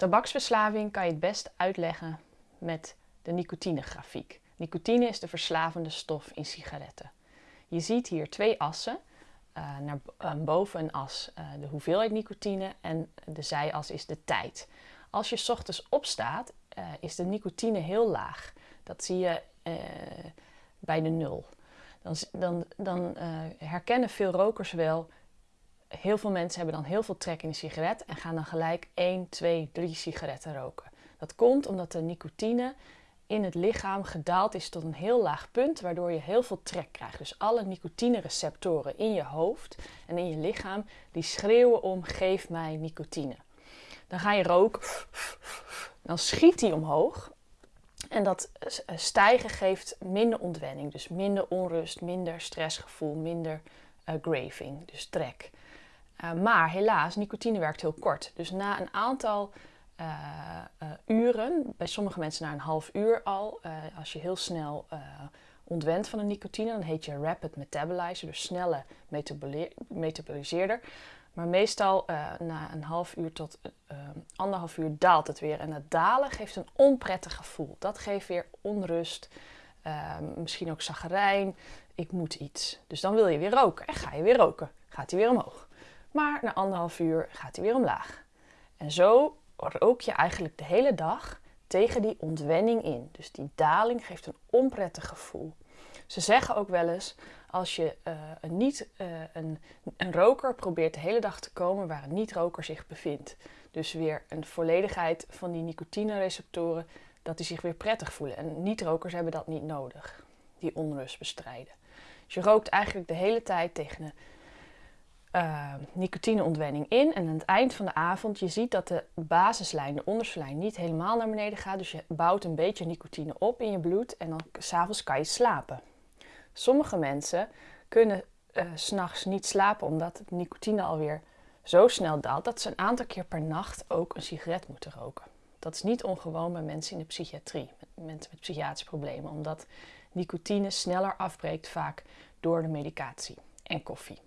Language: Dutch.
Tabaksverslaving kan je het best uitleggen met de nicotinegrafiek. Nicotine is de verslavende stof in sigaretten. Je ziet hier twee assen. Uh, naar uh, boven een as uh, de hoeveelheid nicotine en de zijas is de tijd. Als je ochtends opstaat, is de nicotine heel laag. Dat zie je bij de nul. Dan, dan, dan herkennen veel rokers wel heel veel mensen hebben dan heel veel trek in een sigaret en gaan dan gelijk 1, 2, 3 sigaretten roken. Dat komt omdat de nicotine in het lichaam gedaald is tot een heel laag punt, waardoor je heel veel trek krijgt. Dus alle nicotine-receptoren in je hoofd en in je lichaam, die schreeuwen om geef mij nicotine. Dan ga je roken, dan schiet die omhoog. En dat stijgen geeft minder ontwenning, dus minder onrust, minder stressgevoel, minder uh, graving, dus trek. Uh, maar helaas, nicotine werkt heel kort. Dus na een aantal uh, uh, uren, bij sommige mensen na een half uur al, als je heel snel ontwent van de nicotine, dan heet je rapid metabolizer, dus snelle metaboliseerder. Maar meestal na een half uur tot anderhalf uur daalt het weer. En het dalen geeft een onprettig gevoel. Dat geeft weer onrust, misschien ook zagrijn. Ik moet iets. Dus dan wil je weer roken en ga je weer roken. Gaat hij weer omhoog. Maar na anderhalf uur gaat hij weer omlaag. En zo rook je eigenlijk de hele dag tegen die ontwenning in. Dus die daling geeft een onprettig gevoel. Ze zeggen ook wel eens, als je uh, een, niet, uh, een, een roker probeert de hele dag te komen waar een niet-roker zich bevindt. Dus weer een volledigheid van die nicotine-receptoren, dat die zich weer prettig voelen. En niet-rokers hebben dat niet nodig, die onrust bestrijden. Dus je rookt eigenlijk de hele tijd tegen een uh, nicotineontwenning in. En aan het eind van de avond, je ziet dat de basislijn, de onderste lijn, niet helemaal naar beneden gaat. Dus je bouwt een beetje nicotine op in je bloed en dan s'avonds kan je slapen. Sommige mensen kunnen uh, s'nachts niet slapen omdat de nicotine alweer zo snel daalt dat ze een aantal keer per nacht ook een sigaret moeten roken. Dat is niet ongewoon bij mensen in de psychiatrie, mensen met psychiatrische problemen, omdat nicotine sneller afbreekt vaak door de medicatie en koffie.